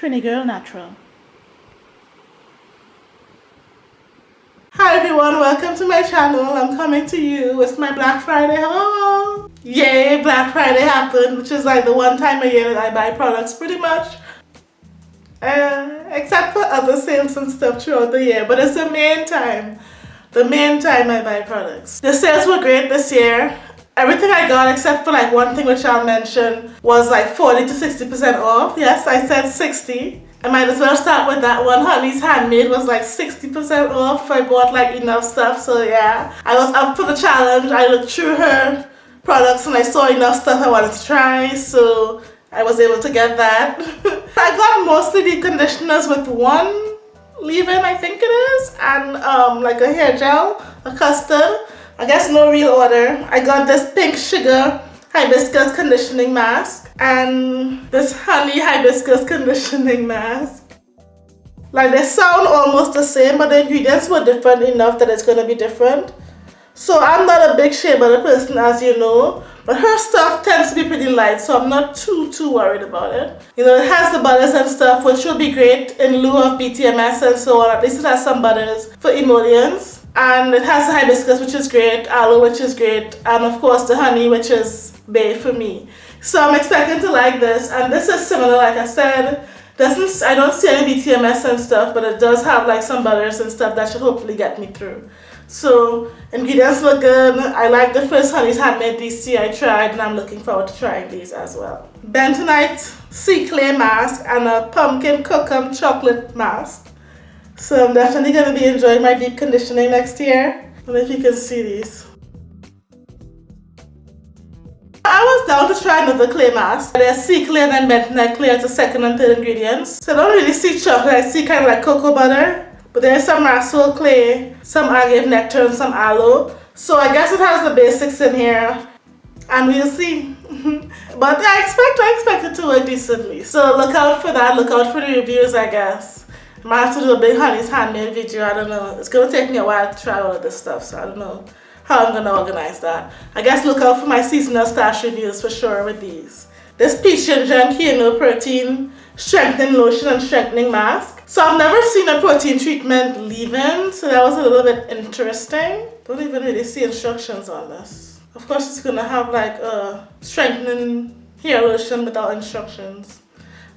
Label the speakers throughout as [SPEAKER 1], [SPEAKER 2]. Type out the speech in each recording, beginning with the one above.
[SPEAKER 1] Trini Girl Natural.
[SPEAKER 2] Hi everyone, welcome to my channel. I'm coming to you with my Black Friday haul. Yay, Black Friday happened, which is like the one time a year that I buy products pretty much. Uh, except for other sales and stuff throughout the year, but it's the main time. The main time I buy products. The sales were great this year. Everything I got except for like one thing which I'll mention was like 40 to 60% off. Yes, I said 60. I might as well start with that one. Honey's Handmade was like 60% off I bought like enough stuff. So yeah, I was up for the challenge. I looked through her products and I saw enough stuff I wanted to try. So I was able to get that. I got mostly the conditioners with one leave-in, I think it is, and um, like a hair gel, a custard. I guess no real order. I got this pink sugar hibiscus conditioning mask and this honey hibiscus conditioning mask. Like they sound almost the same but the ingredients were different enough that it's going to be different. So I'm not a big shea butter person as you know but her stuff tends to be pretty light so I'm not too too worried about it. You know it has the butters and stuff which will be great in lieu of BTMS and so on. At least it has some butters for emollients and it has the hibiscus which is great, aloe which is great, and of course the honey which is bae for me. So I'm expecting to like this and this is similar like I said, doesn't I don't see any BTMS and stuff but it does have like some butters and stuff that should hopefully get me through. So ingredients look good. I like the first Honey's Handmade DC I tried and I'm looking forward to trying these as well. Bentonite Sea Clay Mask and a Pumpkin Cookum Chocolate Mask. So I'm definitely going to be enjoying my deep conditioning next year. I don't know if you can see these. I was down to try another clay mask. There's sea clay and then bentonite clay as the second and third ingredients. So I don't really see chocolate, I see kind of like cocoa butter. But there's some rhassoul clay, some agave nectar and some aloe. So I guess it has the basics in here. And we'll see. but I expect I expect it to work decently. So look out for that, look out for the reviews I guess. Might have to do a big honey's handmade video, I don't know. It's gonna take me a while to try all of this stuff, so I don't know how I'm gonna organize that. I guess look out for my seasonal stash reviews for sure with these. This peach ginger and quinoa protein strengthening lotion and strengthening mask. So I've never seen a protein treatment leave-in, so that was a little bit interesting. Don't even really see instructions on this. Of course it's gonna have like a strengthening hair lotion without instructions.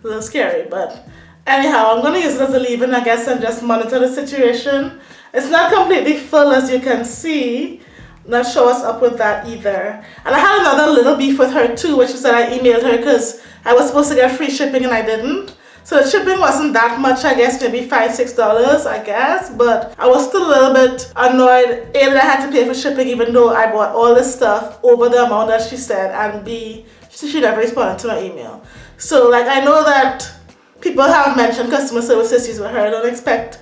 [SPEAKER 2] A little scary, but Anyhow, I'm going to use it as a leave-in, I guess, and just monitor the situation. It's not completely full, as you can see. Not show us up with that either. And I had another little beef with her too, which is that I emailed her because I was supposed to get free shipping and I didn't. So the shipping wasn't that much, I guess, maybe five, six dollars, I guess. But I was still a little bit annoyed. A, that I had to pay for shipping even though I bought all this stuff over the amount that she said. And B, she never responded to my email. So like I know that people have mentioned customer service issues with her. I don't expect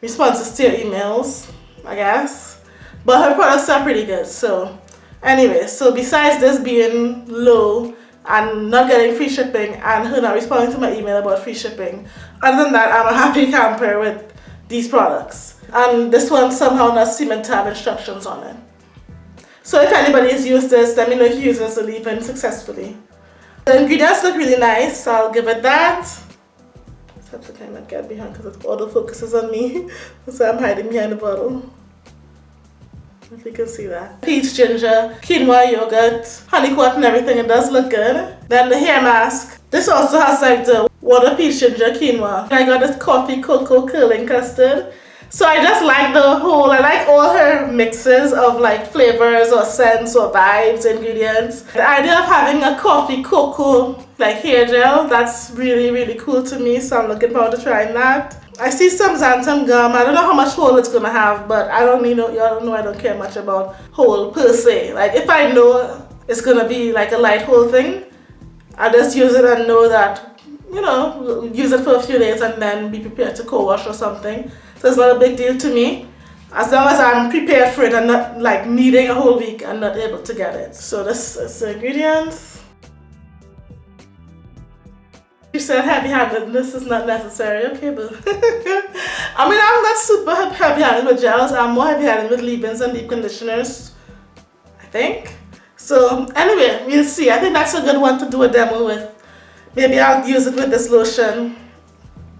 [SPEAKER 2] responses to your emails, I guess. But her products are pretty good. So anyway, so besides this being low and not getting free shipping and her not responding to my email about free shipping, other than that, I'm a happy camper with these products. And this one somehow not seeming to have instructions on it. So if anybody has used this, let me know if you use this to leave in successfully. The ingredients look really nice, so I'll give it that have to kind of get behind because all the focus is on me. so I'm hiding behind the bottle. If you can see that. Peach ginger, quinoa yogurt, honeycomb and everything. It does look good. Then the hair mask. This also has like the water peach ginger quinoa. I got this coffee cocoa curling custard. So I just like the whole, I like all her mixes of like flavors or scents or vibes, ingredients. The idea of having a coffee cocoa like hair gel, that's really, really cool to me. So I'm looking forward to trying that. I see some xanthan gum. I don't know how much hold it's gonna have, but I don't you know y'all know I don't care much about hold per se. Like if I know it's gonna be like a light hold thing, I just use it and know that, you know, use it for a few days and then be prepared to co-wash or something. So it's not a big deal to me. As long as I'm prepared for it and not like needing a whole week and not able to get it. So this is the ingredients. You said heavy-handed, this is not necessary, okay, but I mean, I'm not super heavy-handed with gels, I'm more heavy-handed with leave-ins and deep conditioners, I think. So anyway, we'll see. I think that's a good one to do a demo with. Maybe I'll use it with this lotion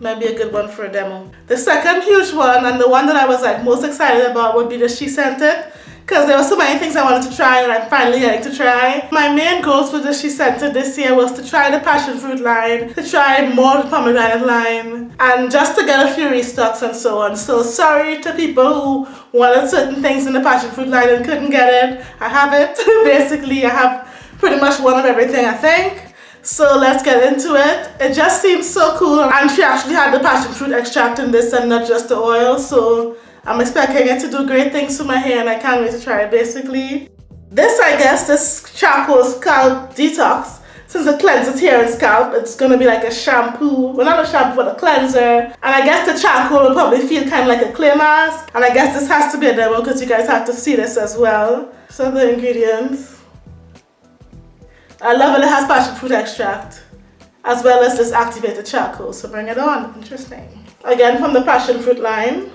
[SPEAKER 2] might be a good one for a demo. The second huge one and the one that I was like most excited about would be the SheScentIt because there were so many things I wanted to try and I'm finally getting to try. My main goals for the SheScentIt this year was to try the passion fruit line, to try more the pomegranate line, and just to get a few restocks and so on. So sorry to people who wanted certain things in the passion fruit line and couldn't get it. I have it. Basically, I have pretty much one of everything I think. So let's get into it. It just seems so cool and she actually had the passion fruit extract in this and not just the oil. So I'm expecting it to do great things to my hair and I can't wait to try it basically. This I guess, this charcoal scalp detox, since it cleanses hair and scalp, it's to be like a shampoo, well not a shampoo but a cleanser. And I guess the charcoal will probably feel kind of like a clay mask. And I guess this has to be a demo because you guys have to see this as well. So the ingredients. I love it, it has passion fruit extract as well as this activated charcoal. So bring it on, interesting. Again from the passion fruit line.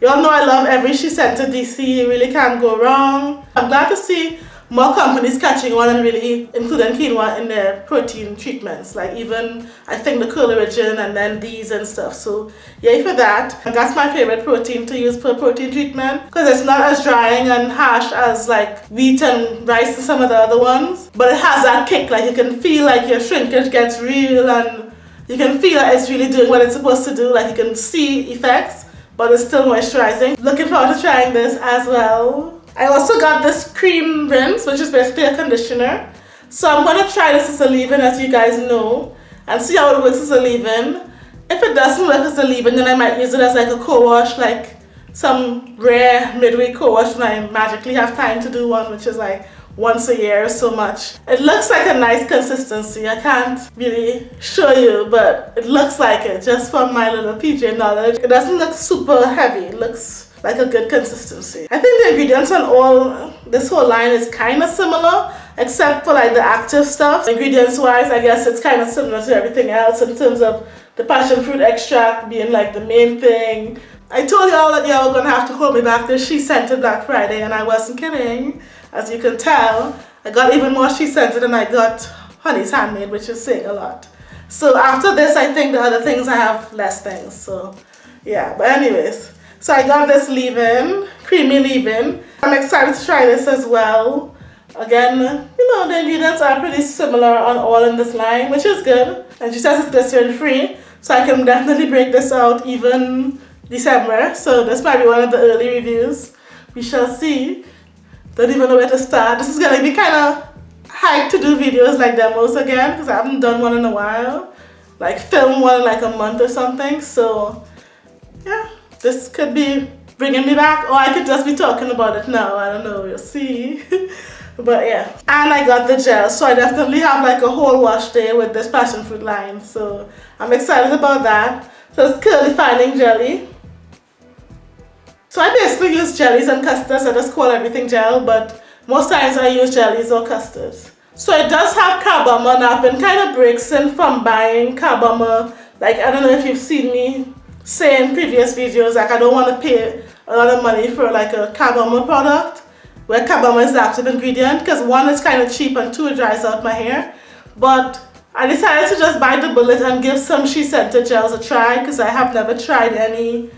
[SPEAKER 2] Y'all know I love every SheScentIt DC, you really can't go wrong. I'm glad to see more companies catching on and really including quinoa in their protein treatments. Like even, I think the Collagen and then these and stuff. So yay for that. And that's my favorite protein to use for protein treatment because it's not as drying and harsh as like wheat and rice and some of the other ones. But it has that kick, like you can feel like your shrinkage gets real and you can feel that it's really doing what it's supposed to do. Like you can see effects but it's still moisturizing. Looking forward to trying this as well. I also got this cream rinse, which is basically a conditioner. So I'm going to try this as a leave-in, as you guys know, and see how it works as a leave-in. If it doesn't work as a leave-in, then I might use it as like a co-wash, like some rare midway co-wash when I magically have time to do one, which is like once a year or so much. It looks like a nice consistency. I can't really show you, but it looks like it just from my little PJ knowledge. It doesn't look super heavy. It looks like a good consistency. I think the ingredients on all this whole line is kind of similar except for like the active stuff. Ingredients wise, I guess it's kind of similar to everything else in terms of the passion fruit extract being like the main thing. I told y'all that y'all were gonna have to hold me back this SheScentIt Black Friday and I wasn't kidding. As you can tell, I got even more SheScentIt than I got Honey's Handmade, which is saying a lot. So after this, I think the other things I have less things. So yeah, but anyways. So I got this leave-in, creamy leave-in. I'm excited to try this as well. Again, you know, the ingredients are pretty similar on all in this line, which is good. And she says it's glycerin free, so I can definitely break this out even December. So this might be one of the early reviews. We shall see. Don't even know where to start. This is gonna be kind of hyped to do videos like demos again because I haven't done one in a while. Like film one in like a month or something. So yeah, this could be bringing me back or I could just be talking about it now. I don't know, we'll see. but yeah. And I got the gel. So I definitely have like a whole wash day with this passion fruit line. So I'm excited about that. So it's curly fining jelly. So I basically use jellies and custards. I just call everything gel, but most times I use jellies or custards. So it does have I've been kind of breaking from buying carbomer. Like, I don't know if you've seen me say in previous videos, like I don't want to pay a lot of money for like a carbomer product. Where carbomer is the active ingredient because one, is kind of cheap and two, it dries out my hair. But I decided to just buy the bullet and give some SheScentIt gels a try because I have never tried any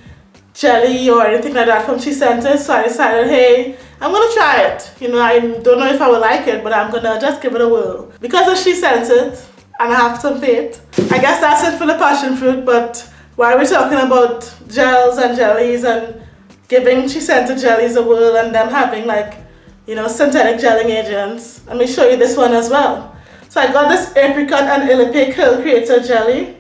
[SPEAKER 2] jelly or anything like that from SheScentIt so I decided hey I'm gonna try it. You know I don't know if I will like it but I'm gonna just give it a whirl. Because of SheScentIt and I have some faith I guess that's it for the passion fruit but while we're talking about gels and jellies and giving she SheScentIt jellies a whirl and them having like you know synthetic gelling agents let me show you this one as well so I got this apricot and Ilepe curl creator jelly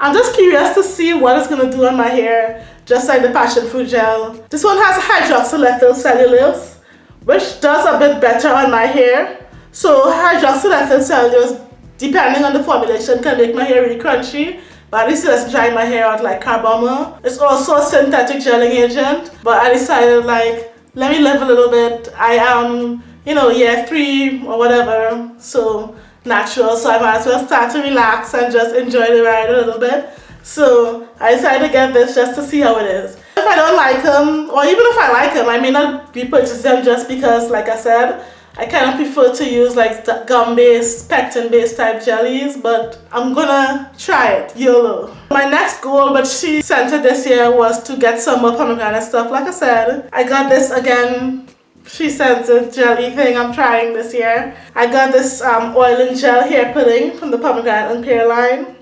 [SPEAKER 2] I'm just curious to see what it's going to do on my hair, just like the passion fruit gel. This one has hydroxylethyl cellulose, which does a bit better on my hair. So hydroxylethyl cellulose, depending on the formulation, can make my hair really crunchy. But it doesn't dry my hair out like carbomer. It's also a synthetic gelling agent. But I decided like, let me live a little bit. I am, you know, year three or whatever. So natural so I might as well start to relax and just enjoy the ride a little bit so I decided to get this just to see how it is if I don't like them or even if I like them I may not repurchase them just because like I said I kind of prefer to use like gum-based, pectin-based type jellies, but I'm gonna try it, YOLO. My next goal, but SheScentIt this year, was to get some more pomegranate stuff. Like I said, I got this again she sent a jelly thing I'm trying this year. I got this um, oil and gel hair pudding from the pomegranate and pear line.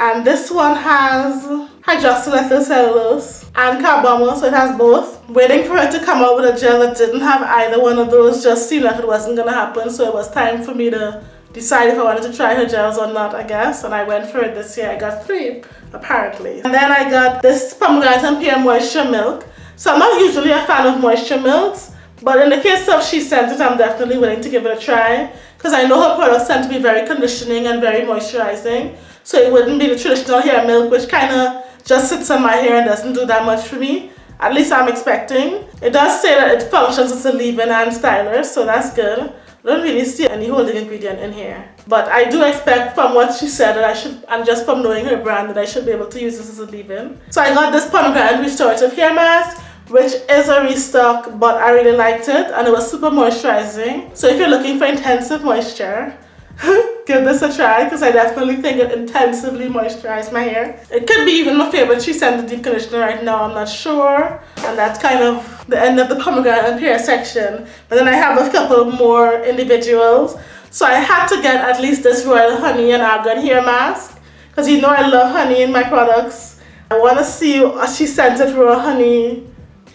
[SPEAKER 2] And this one has hydroxylethyl cellulose and carbomer, so it has both. Waiting for it to come out with a gel that didn't have either one of those just seemed like it wasn't gonna happen, so it was time for me to decide if I wanted to try her gels or not, I guess. And I went for it this year. I got three, apparently. And then I got this pomegranate and pear moisture milk. So I'm not usually a fan of moisture milks, but in the case of SheScentIt, I'm definitely willing to give it a try because I know her products tend to be very conditioning and very moisturizing. So it wouldn't be the traditional hair milk, which kind of just sits on my hair and doesn't do that much for me. At least I'm expecting. It does say that it functions as a leave-in and styler, so that's good. Don't really see any holding ingredient in here. But I do expect from what she said that I should, and just from knowing her brand, that I should be able to use this as a leave-in. So I got this pomegranate restorative hair mask which is a restock but I really liked it and it was super moisturizing so if you're looking for intensive moisture give this a try because I definitely think it intensively moisturized my hair. It could be even my favorite. She sent the deep conditioner right now I'm not sure. And that's kind of the end of the pomegranate and pear section. But then I have a couple more individuals. So I had to get at least this royal honey and argan hair mask because you know I love honey in my products. I want to see uh, she sent royal honey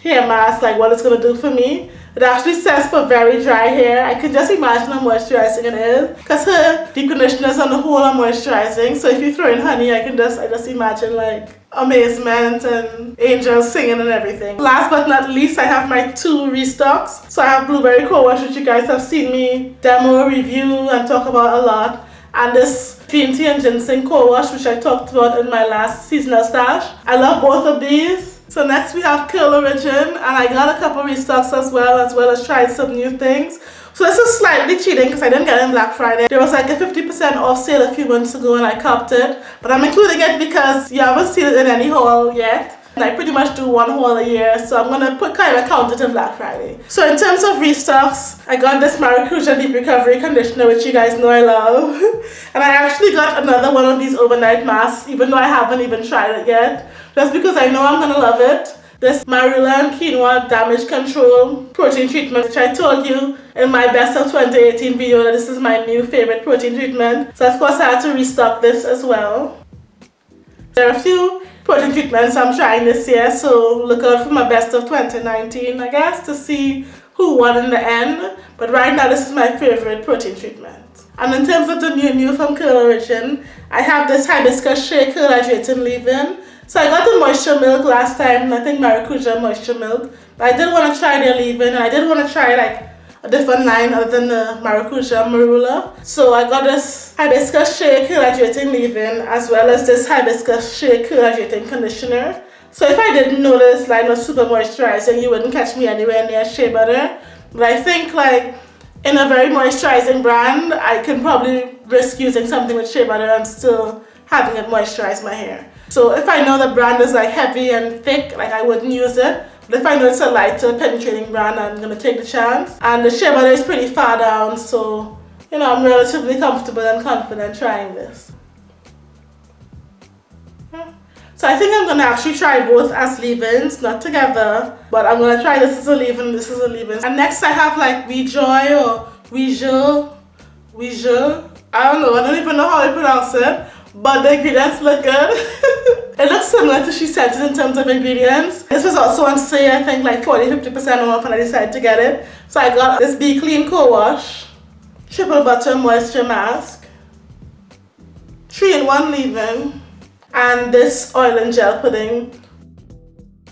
[SPEAKER 2] hair mask, like what it's going to do for me. It actually says for very dry hair. I can just imagine how moisturizing it is. Because her deep conditioners on the whole are moisturizing. So if you throw in honey, I can just I just imagine like amazement and angels singing and everything. Last but not least, I have my two restocks. So I have Blueberry Co-Wash, which you guys have seen me demo, review, and talk about a lot. And this Green Tea and Ginseng Co-Wash, which I talked about in my last seasonal stash. I love both of these. So next we have Curl Origin and I got a couple restocks as well as well as tried some new things. So this is slightly cheating because I didn't get it in Black Friday. There was like a 50% off sale a few months ago and I copped it. But I'm including it because you haven't seen it in any haul yet. And I pretty much do one haul a year, so I'm gonna put kind of count it in Black Friday. So in terms of restocks, I got this Maracuja Deep Recovery Conditioner, which you guys know I love. and I actually got another one of these overnight masks, even though I haven't even tried it yet. Just because I know I'm gonna love it. This Marula and Quinoa Damage Control Protein Treatment, which I told you in my Best of 2018 video that this is my new favorite protein treatment. So of course I had to restock this as well. There are a few protein treatments I'm trying this year, so look out for my best of 2019, I guess, to see who won in the end. But right now, this is my favorite protein treatment. And in terms of the new new from Curl Origin, I have this hibiscus shea curl hydrating leave-in. So I got the moisture milk last time, I think maracuja moisture milk. But I did want to try their leave-in, and I did want to try like a different line other than the maracuja marula. So I got this hibiscus shea hydrating leave-in as well as this hibiscus shea hydrating conditioner. So if I didn't know this line was super moisturizing, you wouldn't catch me anywhere near shea butter. But I think like in a very moisturizing brand, I can probably risk using something with shea butter and still having it moisturize my hair. So if I know the brand is like heavy and thick, like I wouldn't use it. But if I know it's a lighter penetrating brand, I'm going to take the chance. And the shea butter is pretty far down, so you know, I'm relatively comfortable and confident trying this. So I think I'm going to actually try both as leave-ins, not together. But I'm going to try this as a leave-in, this is a leave-in. And next I have like Rejoy or Weijou, Weijou. I don't know, I don't even know how I pronounce it. But the ingredients look good. It looks similar to She It in terms of ingredients. This was also on sale, I think like 40-50% off and I decided to get it. So I got this Be Clean Co-Wash, Triple Butter Moisture Mask, 3-in-1 leave-in, and this oil and gel pudding.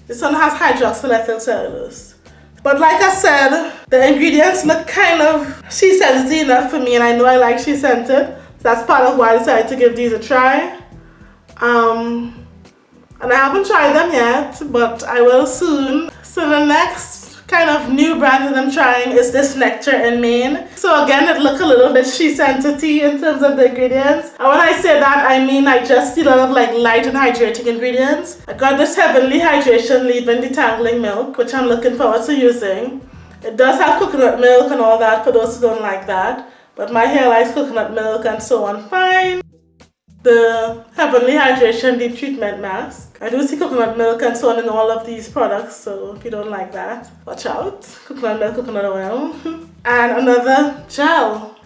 [SPEAKER 2] This one has hydroxylethyl cellulose. But like I said, the ingredients look kind of SheScentIt enough for me and I know I like She. So that's part of why I decided to give these a try. Um, and I haven't tried them yet but I will soon. So the next kind of new brand that I'm trying is this Nectar in Maine so again it look a little bit she entity in terms of the ingredients. And when I say that I mean I just see a lot of like light and hydrating ingredients. I got this Heavenly Hydration Leave-In Detangling Milk which I'm looking forward to using. It does have coconut milk and all that for those who don't like that. But my hair likes coconut milk and so on fine. The Heavenly Hydration Deep Treatment Mask. I do see coconut milk and so on in all of these products, so if you don't like that, watch out. Coconut milk, coconut oil. and another gel.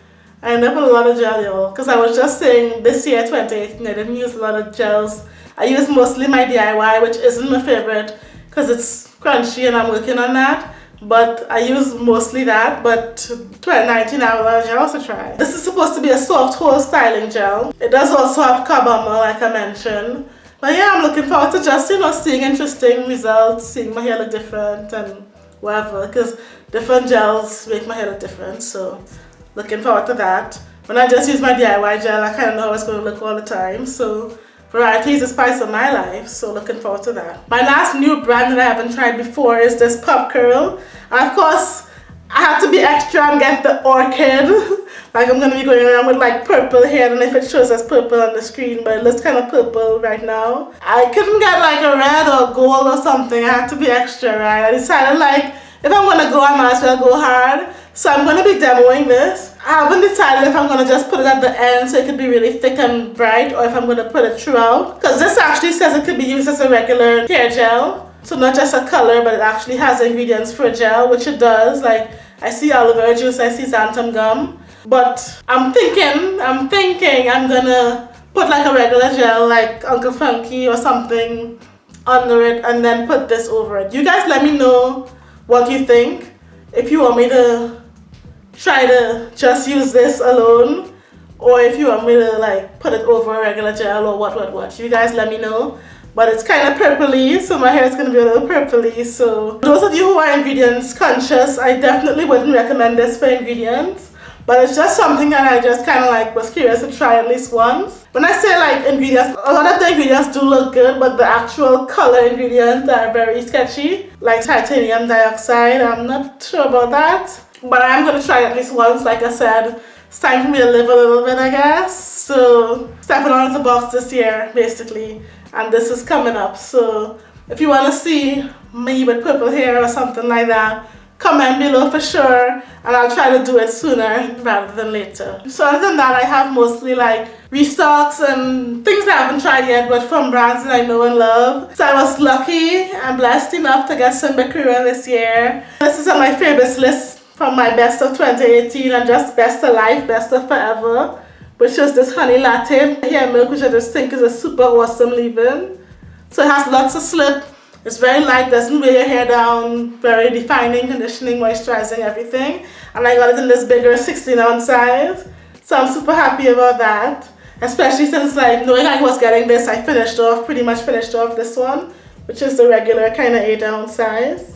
[SPEAKER 2] I end up with a lot of gel, y'all, because I was just saying this year, 2018, I didn't use a lot of gels. I use mostly my DIY, which isn't my favorite because it's crunchy and I'm working on that but I use mostly that but 2019 I will also try. This is supposed to be a soft hold styling gel. It does also have carbomer like I mentioned. But yeah, I'm looking forward to just, you know, seeing interesting results, seeing my hair look different and whatever because different gels make my hair look different so looking forward to that. When I just use my DIY gel, I kind of know how it's going to look all the time so Variety is the spice of my life, so looking forward to that. My last new brand that I haven't tried before is this Pop Curl. And of course, I have to be extra and get the orchid. like I'm to be going around with like purple hair. Know if it shows as purple on the screen, but it looks kind of purple right now. I couldn't get like a red or gold or something. I had to be extra, right? I decided like, if I'm to go, I might as well go hard. So I'm to be demoing this. I haven't decided if I'm going to just put it at the end so it could be really thick and bright or if I'm going to put it throughout. Because this actually says it could be used as a regular hair gel. So not just a color but it actually has ingredients for a gel which it does. Like I see aloe vera juice, I see xanthan gum. But I'm thinking, I'm thinking I'm going to put like a regular gel like Uncle Funky or something under it and then put this over it. You guys let me know what you think. If you want me to try to just use this alone or if you want me to like put it over a regular gel or what what what you guys let me know but it's kind of purpley so my hair is going to be a little purpley so those of you who are ingredients conscious I definitely wouldn't recommend this for ingredients but it's just something that I just kind of like was curious to try at least once. When I say like ingredients, a lot of the ingredients do look good, but the actual color ingredients are very sketchy, like titanium dioxide. I'm not sure about that but I'm going to try at least once like I said it's time for me to live a little bit I guess so stepping out of the box this year basically and this is coming up so if you want to see me with purple hair or something like that comment below for sure and I'll try to do it sooner rather than later. So other than that I have mostly like restocks and things I haven't tried yet but from brands that I know and love. So I was lucky and blessed enough to get some Bekura this year. This is on my favorites list from my best of 2018 and just best of life, best of forever, which is this honey latte hair milk, which I just think is a super awesome leave-in. So it has lots of slip. It's very light, doesn't weigh your hair down, very defining, conditioning, moisturizing, everything. And I got it in this bigger 16 ounce size. So I'm super happy about that. Especially since like knowing I was getting this, I finished off, pretty much finished off this one, which is the regular kind of 8 ounce size.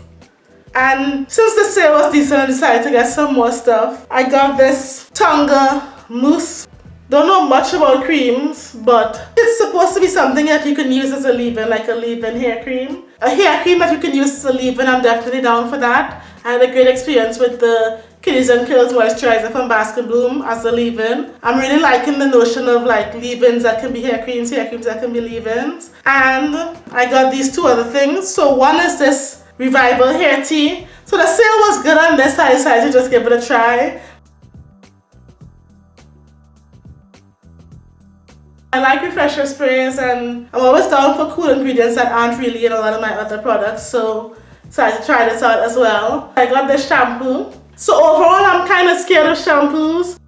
[SPEAKER 2] And since the sale was decent, I decided to get some more stuff. I got this Tonga mousse. Don't know much about creams, but it's supposed to be something that you can use as a leave-in, like a leave-in hair cream. A hair cream that you can use as a leave-in, I'm definitely down for that. I had a great experience with the Kitties and Curls Moisturizer from Baskin Bloom as a leave-in. I'm really liking the notion of like leave-ins that can be hair creams, hair creams that can be leave-ins. And I got these two other things. So one is this Revival hair tea. So the sale was good on this, I decided to just give it a try. I like refresher sprays and I'm always down for cool ingredients that aren't really in a lot of my other products so decided to try this out as well. I got this shampoo. So overall I'm kind of scared of shampoos.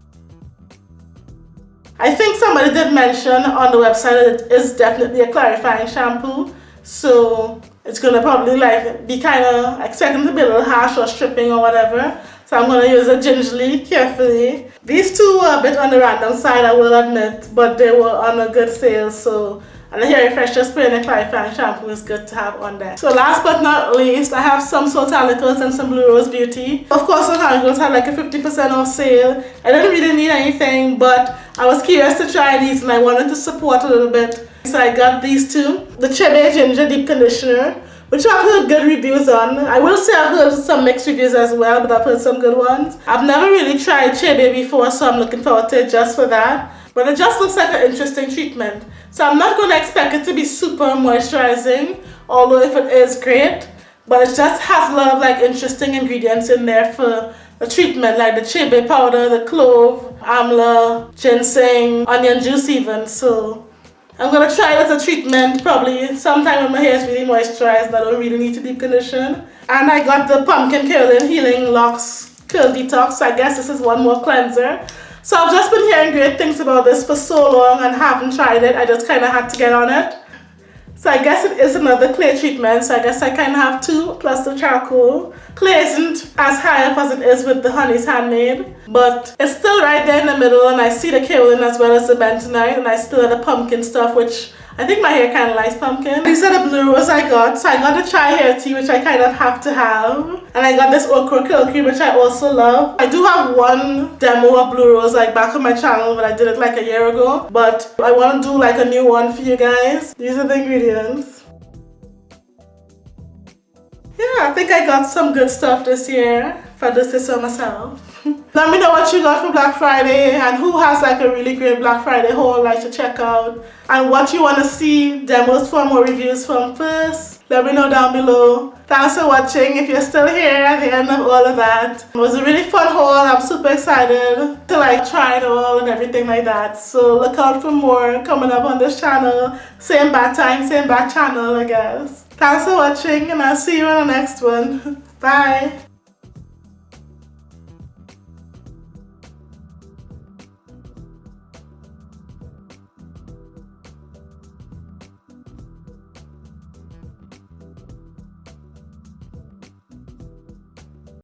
[SPEAKER 2] I think somebody did mention on the website that it is definitely a clarifying shampoo. So it's gonna probably like be kind of expecting to be a little harsh or stripping or whatever. So I'm gonna use it gingerly, carefully. These two were a bit on the random side, I will admit, but they were on a good sale. So and the hair refresher spray and the clarifying shampoo is good to have on there. So last but not least, I have some Soultanicals and some Blue Rose Beauty. Of course, Soultanicals had like a 50% off sale. I didn't really need anything, but I was curious to try these and I wanted to support a little bit so I got these two. The Chebe Ginger Deep Conditioner, which I've heard good reviews on. I will say I've heard some mixed reviews as well, but I've heard some good ones. I've never really tried Chebe before, so I'm looking forward to it just for that. But it just looks like an interesting treatment. So I'm not going to expect it to be super moisturizing, although if it is great, But it just has a lot of like interesting ingredients in there for the treatment like the chebe powder, the clove, amla, ginseng, onion juice even. So I'm gonna try it as a treatment probably sometime when my hair is really moisturized I don't really need to deep condition. And I got the pumpkin curling healing locks curl detox. So I guess this is one more cleanser. So I've just been hearing great things about this for so long and haven't tried it. I just kind of had to get on it. So I guess it is another clay treatment. So I guess I kind of have two plus the charcoal. Clay isn't as high up as it is with the Honey's Handmade. But it's still right there in the middle and I see the kaolin as well as the bentonite. And I still have the pumpkin stuff which I think my hair kind of likes pumpkin. These are the blue rose I got. So I got the Chai hair tea, which I kind of have to have. And I got this okra cream, which I also love. I do have one demo of blue rose like back on my channel, but I did it like a year ago. But I want to do like a new one for you guys. These are the ingredients. Yeah, I think I got some good stuff this year. for do say myself. Let me know what you got for Black Friday and who has like a really great Black Friday haul like to check out and what you want to see demos from or reviews from first. Let me know down below. Thanks for watching if you're still here at the end of all of that. It was a really fun haul. I'm super excited to like try it all and everything like that. So look out for more coming up on this channel. Same bad time, same bad channel I guess. Thanks for watching and I'll see you in the next one. Bye.